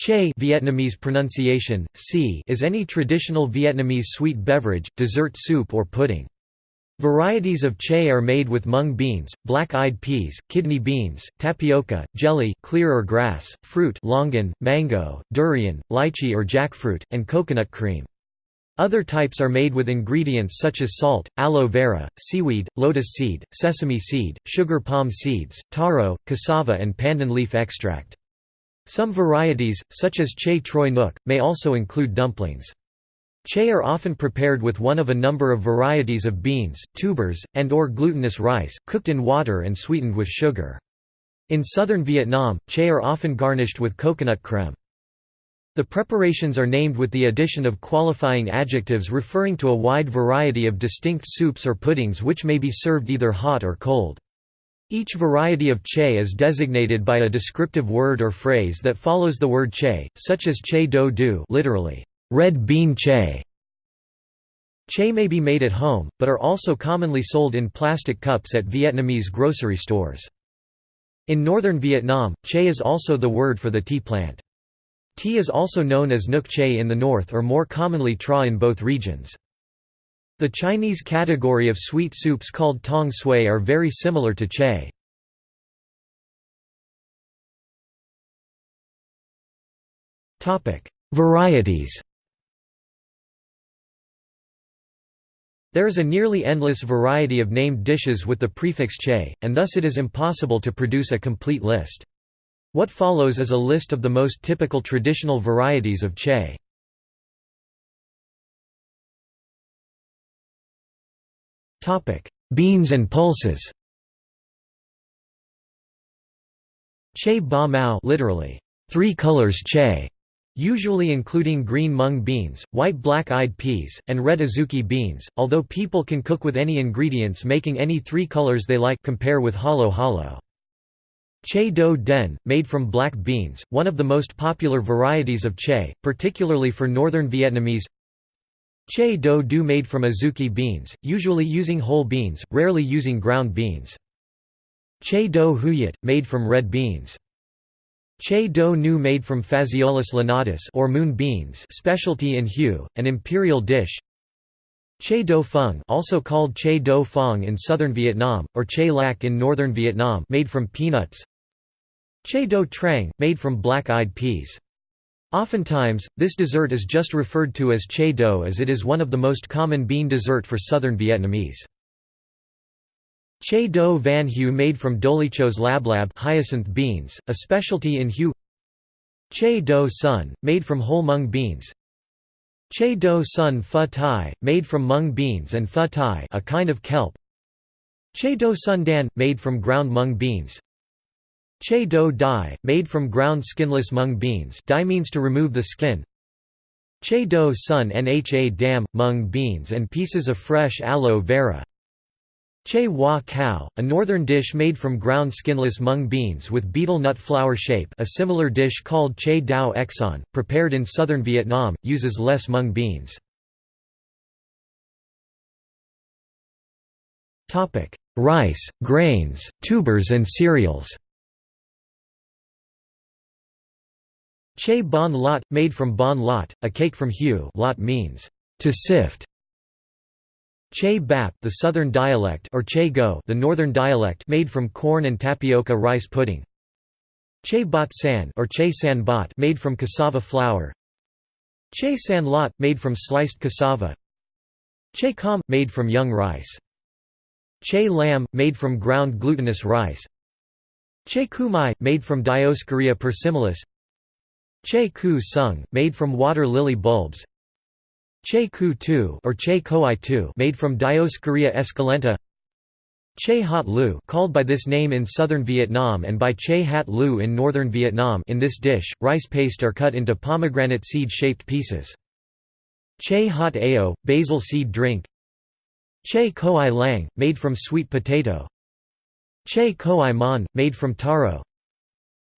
Che Vietnamese pronunciation, si is any traditional Vietnamese sweet beverage, dessert soup or pudding. Varieties of che are made with mung beans, black-eyed peas, kidney beans, tapioca, jelly clear or grass, fruit longan, mango, durian, lychee or jackfruit, and coconut cream. Other types are made with ingredients such as salt, aloe vera, seaweed, lotus seed, sesame seed, sugar palm seeds, taro, cassava and pandan leaf extract. Some varieties, such as che troi nuoc, may also include dumplings. Che are often prepared with one of a number of varieties of beans, tubers, and or glutinous rice, cooked in water and sweetened with sugar. In southern Vietnam, che are often garnished with coconut creme. The preparations are named with the addition of qualifying adjectives referring to a wide variety of distinct soups or puddings which may be served either hot or cold. Each variety of che is designated by a descriptive word or phrase that follows the word che, such as che do du literally, red bean che. Che may be made at home, but are also commonly sold in plastic cups at Vietnamese grocery stores. In northern Vietnam, che is also the word for the tea plant. Tea is also known as nuoc che in the north or more commonly tra in both regions. The Chinese category of sweet soups called tong sui are very similar to che. Varieties There is a nearly endless variety of named dishes with the prefix che, and thus it is impossible to produce a complete list. What follows is a list of the most typical traditional varieties of che. Beans and pulses Che ba mao literally, three colors che usually including green mung beans, white black-eyed peas, and red azuki beans, although people can cook with any ingredients making any three colors they like compare with halo halo. Che do den, made from black beans, one of the most popular varieties of che, particularly for northern Vietnamese Che do du made from azuki beans, usually using whole beans, rarely using ground beans. Che do huyet, made from red beans. Che do nu made from Phaseolus lunatus or moon beans specialty in Hue, an imperial dish Che do phung also called che do phong in southern Vietnam, or che lac in northern Vietnam made from peanuts Che do trang, made from black-eyed peas. Oftentimes, this dessert is just referred to as che do as it is one of the most common bean dessert for southern Vietnamese. Che do van hue made from dolichos lablab hyacinth beans, a specialty in Hue. Che do sun, made from whole mung beans. Che do sun pho thai, made from mung beans and pho thai a kind of kelp. Che do sun dan, made from ground mung beans Che do dai, made from ground skinless mung beans dai means to remove the skin. Che do sun nha dam, mung beans and pieces of fresh aloe vera. Che Hua Cow, a northern dish made from ground skinless mung beans with betel nut flower shape a similar dish called Che Dao Exon, prepared in southern Vietnam, uses less mung beans. Rice, grains, tubers and cereals Che bon lot, made from bon lot, a cake from hue lot means, to sift, Che bap the southern dialect or che go the northern dialect made from corn and tapioca rice pudding. Che bot san or che san bot made from cassava flour. Che san lot made from sliced cassava. Che com made from young rice. Che lam made from ground glutinous rice. Che kumai made from Dioscorea persimilis. Che ku sung made from water lily bulbs. Che Ku Tu or Che Koi Tu made from Dioscorea esculenta Che Hat Lu called by this name in southern Vietnam and by Che Hat Lu in northern Vietnam in this dish, rice paste are cut into pomegranate seed-shaped pieces. Che Hat Ao, basil seed drink Che Koi Lang, made from sweet potato Che Koi Mon, made from taro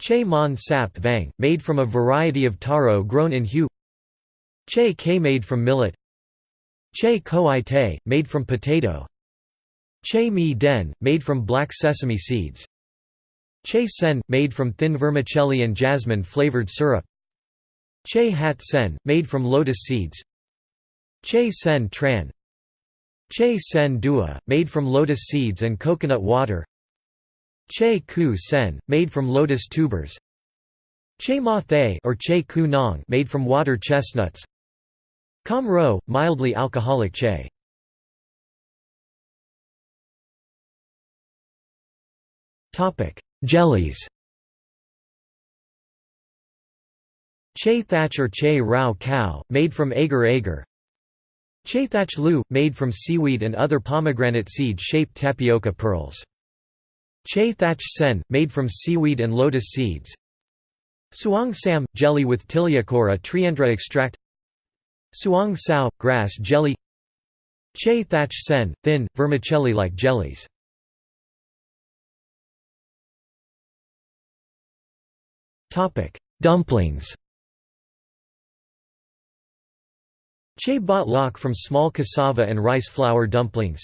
Che Mon Sap Vang, made from a variety of taro grown in Hue Che K made from millet. Che Koi Te, made from potato. Che Mi Den, made from black sesame seeds. Che Sen, made from thin vermicelli and jasmine flavored syrup. Che hat sen, made from lotus seeds. Che sen tran. Che sen dua, made from lotus seeds and coconut water Che ku sen, made from lotus tubers. Che ma thay or che ku nong made from water chestnuts. Kam ro, mildly alcoholic che. Jellies. Che thatch or che rao cow, made from agar agar. Che thatch lu, made from seaweed and other pomegranate seed-shaped tapioca pearls. Che thatch sen, made from seaweed and lotus seeds. Suang sam, jelly with Tiliacora triandra extract. Suang sao, grass jelly. Che thatch sen, thin, vermicelli-like jellies. Dumplings. Che bot lok from small cassava and rice flour dumplings.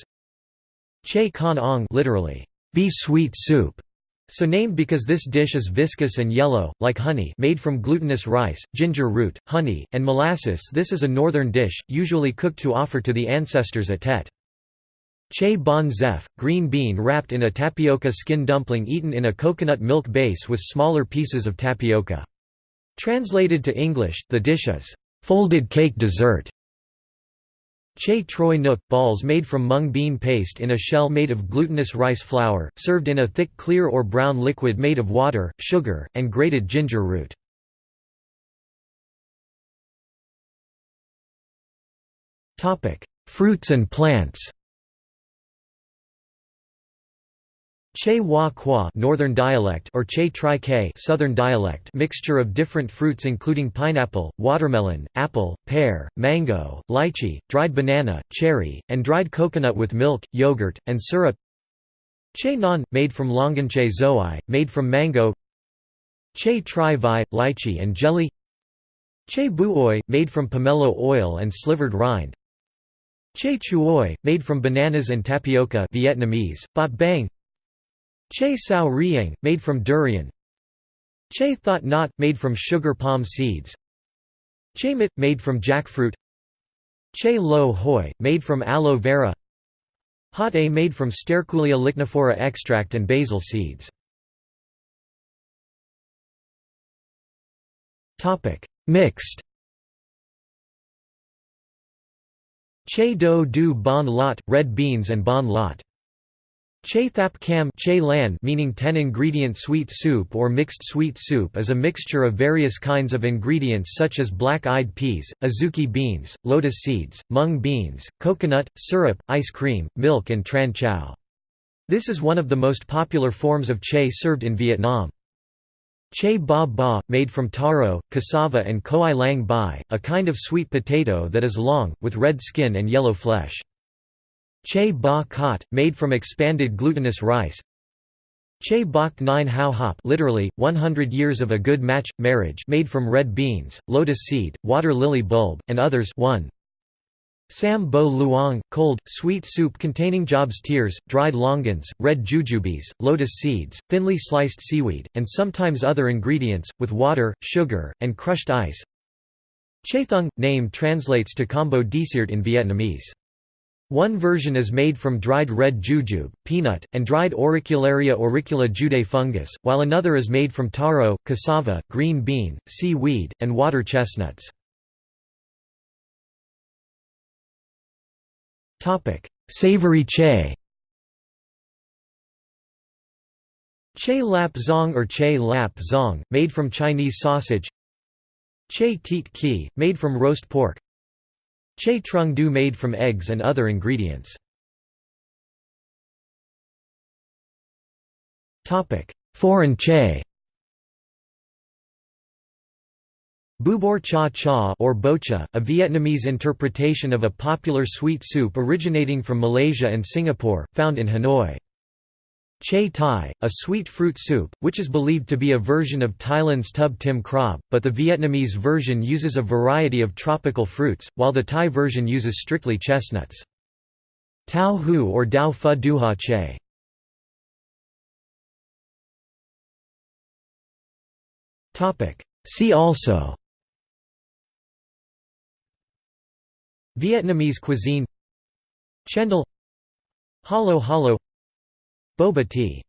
Che con ong literally, be sweet soup, so named because this dish is viscous and yellow, like honey made from glutinous rice, ginger root, honey, and molasses this is a northern dish, usually cooked to offer to the ancestors at Tet. Che bon zef, green bean wrapped in a tapioca skin dumpling eaten in a coconut milk base with smaller pieces of tapioca. Translated to English, the dish is, "...folded cake dessert", Che troi nook – balls made from mung bean paste in a shell made of glutinous rice flour, served in a thick clear or brown liquid made of water, sugar, and grated ginger root. Fruits and plants Che Hua Kwa northern dialect or Che Tri K southern dialect mixture of different fruits including pineapple, watermelon, apple, pear, mango, lychee, dried banana, cherry, and dried coconut with milk, yogurt, and syrup. Che Nan made from Longanche Zoai, made from mango. Che Tri Vi lychee and jelly. Che Buoi made from pomelo oil and slivered rind. Che Chuoi made from bananas and tapioca Vietnamese, Bot Bang Che sao riang, made from durian. Che thought not, made from sugar palm seeds. Che mit, made from jackfruit. Che lo hoi, made from aloe vera. Hot a made from Sterculia lignifera extract and basil seeds. Mixed. Che do du bon lot, red beans and bon lot Che thap cam che lan meaning 10-ingredient sweet soup or mixed sweet soup is a mixture of various kinds of ingredients such as black-eyed peas, azuki beans, lotus seeds, mung beans, coconut, syrup, ice cream, milk and tran chao. This is one of the most popular forms of che served in Vietnam. Che ba ba, made from taro, cassava and koi lang bai, a kind of sweet potato that is long, with red skin and yellow flesh. Che ba kot, made from expanded glutinous rice Che bok nine hao hop literally, 100 years of a good match, marriage made from red beans, lotus seed, water lily bulb, and others 1. Sam bo luong, cold, sweet soup containing Job's tears, dried longans, red jujubes, lotus seeds, thinly sliced seaweed, and sometimes other ingredients, with water, sugar, and crushed ice. Che Chaethung, name translates to combo desirt in Vietnamese. One version is made from dried red jujube, peanut, and dried Auricularia auricula judae fungus, while another is made from taro, cassava, green bean, seaweed, and water chestnuts. Savory che. Che lap zong or che lap zong, made from Chinese sausage. Che teet ki, made from roast pork Che trung du made from eggs and other ingredients. Foreign che Bubur cha cha or bocha, a Vietnamese interpretation of a popular sweet soup originating from Malaysia and Singapore, found in Hanoi. Che Thai, a sweet fruit soup, which is believed to be a version of Thailand's tub tim krab, but the Vietnamese version uses a variety of tropical fruits, while the Thai version uses strictly chestnuts. Tao hu or Dao Phu Duha Che. See also. Vietnamese cuisine. Cendol. Halo Halo Boba tea